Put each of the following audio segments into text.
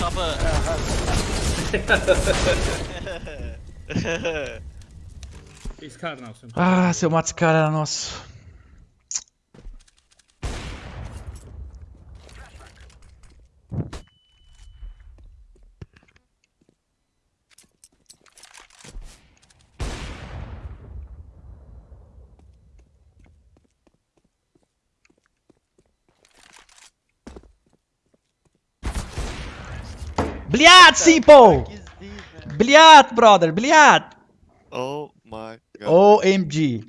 tava. Esse cara não, Ah, se eu mato esse cara, era nosso. Simple! Bliat, brother, Bliat! Oh my god. OMG.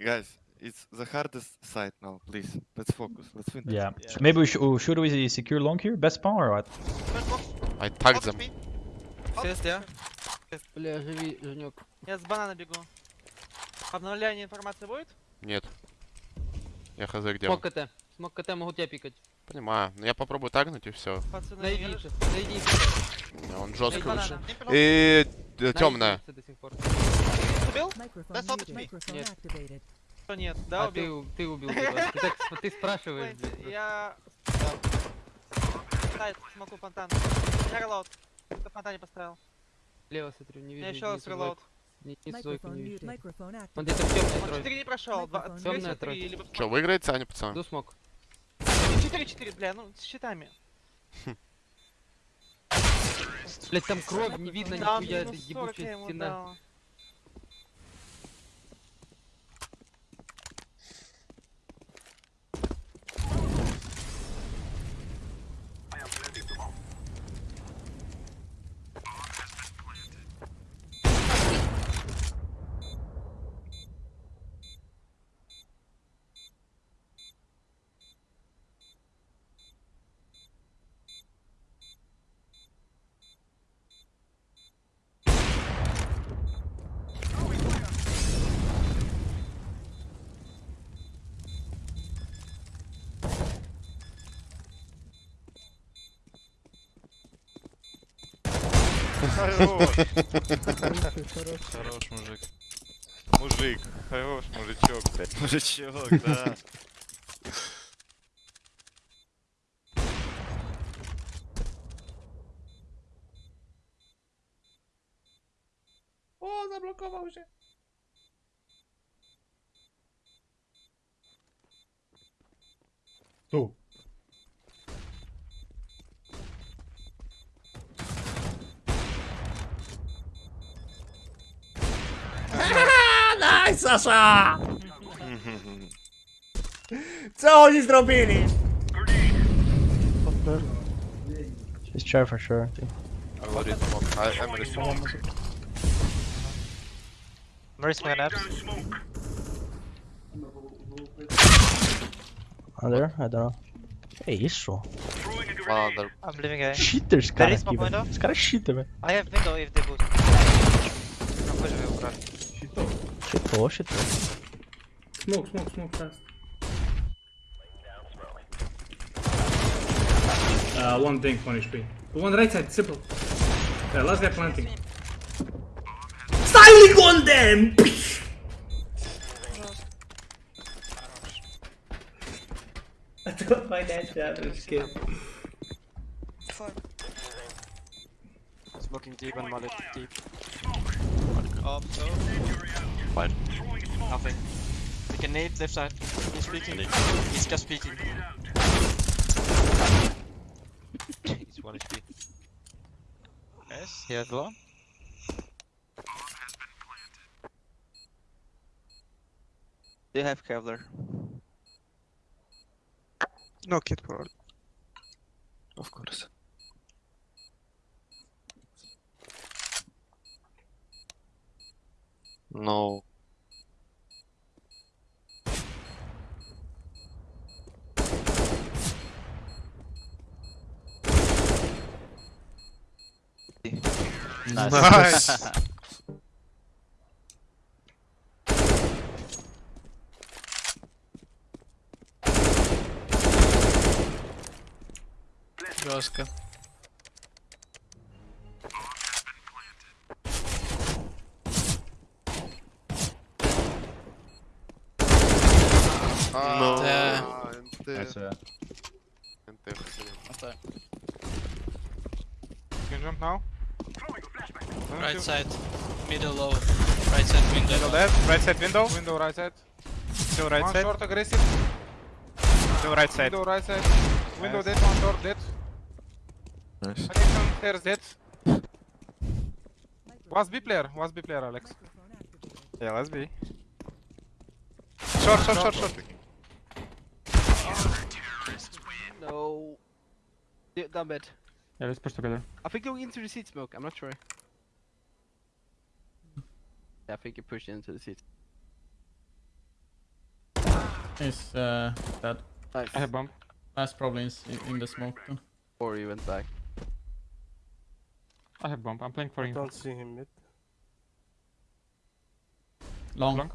Guys, it's the hardest side now, please. Let's focus. Let's win. this. Yeah. Maybe we should, should we secure long here? Best spawn or what? I tagged them. Есть, я. Бля, живи, Женек. Я с банана бегу. Обновление информации будет? Нет. Я хз где он. Смог КТ. Смог КТ, могу тебя пикать понимаю. Но я попробую тагнуть и все. Пацаны. Он жестко лучше. И темная. Э, убил? Нет. Нет, да, убил. Ты, убил. Ты, спрашиваешь. Я... Да. смогу фонтан. Я релоуд. Ты фонтане поставил. Лево смотрю, не вижу. Я еще раз релоуд. Не, не Зойка не вижу. Он где-то в темной тройке. Он 4 не прошел. 2, 3, 3, либо... Че, выиграет Саня, пацан? Ду смог. 4-4, бля, ну с щитами. Блять, там кровь, не видно нихуя, это минус 40 я ебучая стена. Хорош. Хорош, мужик. Мужик. Хорош, мужичок, блядь. Мужичок, да. O, zablokował się. Tu. Nice, Sasza! Co oni zrobili? He's chair for sure. I already smoke. I already smoke. Where's my naps? Under? I don't know. Que isso? One under. I'm leaving A. Cheater, esse There cara is aqui? Esse cara é cheater, velho. I have window if they boost. Não pode ver o cara. Cheatou, cheatou. Smoke, smoke, smoke fast. Uh, one thing, one HP. The one right side, simple. Yeah, last guy planting. Styling on them! I don't find that average kill. Smoking deep and mullet deep. Up, so. Fine. Nothing. We can nade left side. He's peeking. He's just peeking. He's one HP. Yes, he has one. They have Kevlar. No kit for Of course. No. Nice. Жестко. No. Nice, yeah. NT, jump now. Right side. Middle low. Right side window. Middle dead. Right side window. Window right side. Still right One side. short aggressive. Still right side. Window right side. Window Nice. dead, one door dead. Nice. Connection, stairs dead. Was B player, was B player, Alex. Yeah, let's be. Short, short, short, short. No. Yeah, down bed. Yeah, let's push together. I think going into the seat smoke, I'm not sure. Yeah, I think you pushed into the seat. Is uh, dead. Nice. I have bomb. Last probably is in, in the smoke too. Or you went back. I have bomb. I'm playing for him. Don't see him mid. Long. Long.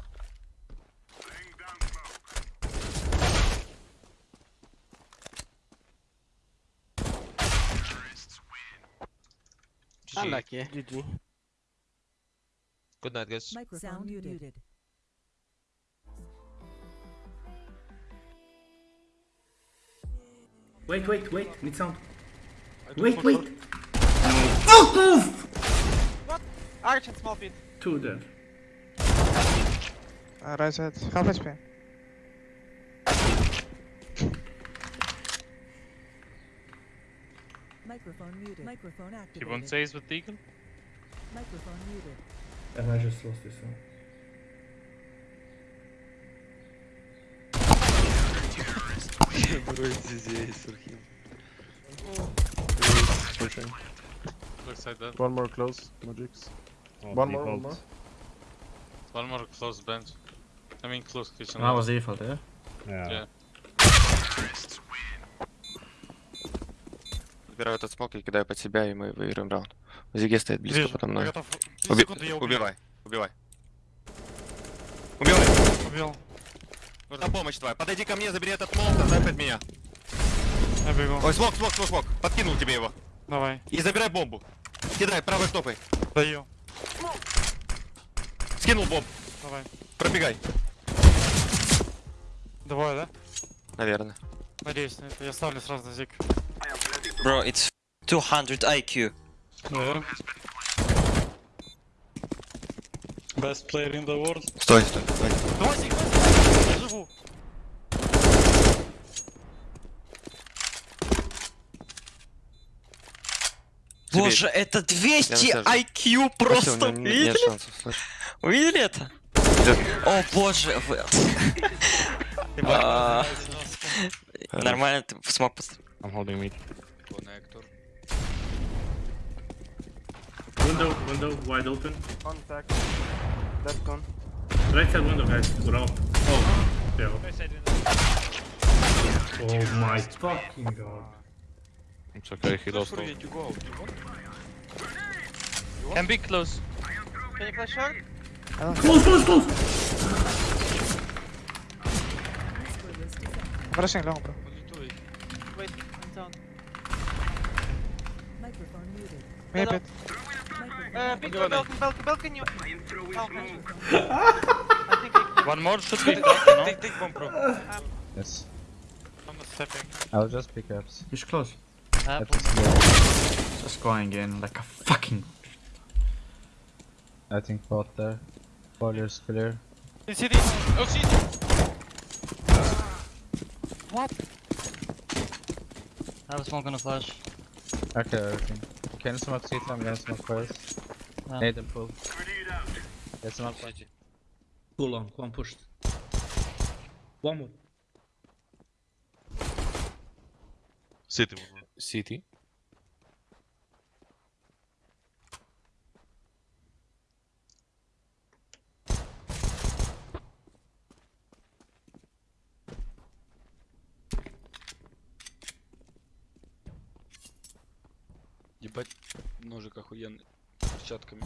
Unlucky. GG. Good night, guys. Sound muted. Wait, wait, wait. Need sound. Wait, wait. short. Fuck move! Arch and small pit. Two dead. Uh, right side. Half HP. Microphone muted. Microphone activated. You won't say it's with Deacon? Microphone muted. And I just lost this one. Looks like that. One more close. Magix. Oh, one more, one more. One more close bench. I mean close kitchen. That was default, eh? yeah? Yeah. Убираю этот смок и кидаю под себя, и мы выиграем раунд. Зиге стоит близко подо мной. Уби- Убивай, убивай. Убивай. Убил. Нужна помощь твоя. Подойди ко мне, забери этот молот, отдай под меня. Я бегу. Ой, смок, смок, смок, смок. Подкинул тебе его. Давай. И забирай бомбу. Кидай правой стопой. Даю. Скинул бомб. Давай. Пробегай. Двое, да? Наверное. Надеюсь. Я ставлю сразу на зик. Bro, it's 200 IQ. Yeah. Best player in the world. Стой, стой, стой. Боже, это 200 IQ просто, видели? Шансов, видели это? О боже, а, Нормально, ты смог поставить. I'm holding mid. Connector. Window, window, wide open. Contact. Dead con. Right side window, guys. We're out. Oh, yeah. Oh my fucking god. It's okay, he lost all. you go out. You want? Can be close. Can you flash short? Close, close, close! Whisper list is active. Rushing long, bro. What are you doing? Wait, I'm down. Map. Uh, one, more should be Take, bomb, yes. I was just pickups. He's close. Uh, just, going in like a fucking. I think bot there. Boiler's clear. Is he Oh, see. What? I was smoking a flash. Okay, everything. Quero só uma coisa também, essa uma coisa. Ah. Need and pull. Essa uma coisa. Go on, one pushed. One more. City. City. Ебать, ножик охуенный. С перчатками.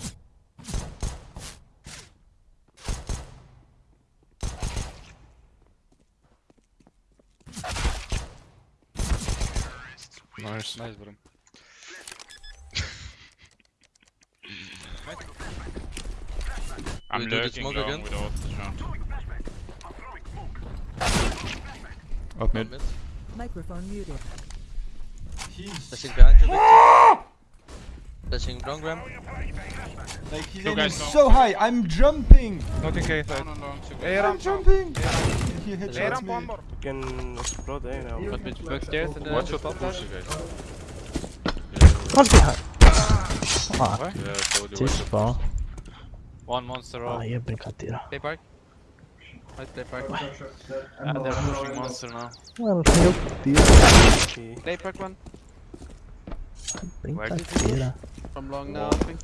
Найс, найс, брат. I'm lurking smoke again. with ult. Yeah. Up mid. Microphone muted. He's... I think behind you, Victor. Flashing long ramp. Like he's Two aiming guys long. so high. I'm jumping. Not in case side. I'm I'm jumping. He headshots me. You can explode A now. Got mid backstairs and then Watch your top flash. What's behind? Ah, Yeah, I told you. ci watch your. One monster off. Ah, off. io brincatira. play park. Right play park. Yeah, they're pushing monster now. Well, mio dio, Play park one. Brincatira. From long now, I think.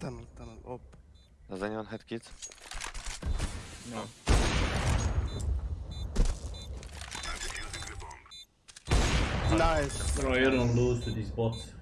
Tunnel, tunnel. Op. Does anyone have kids? No. Nice. Bro, you don't lose to these bots.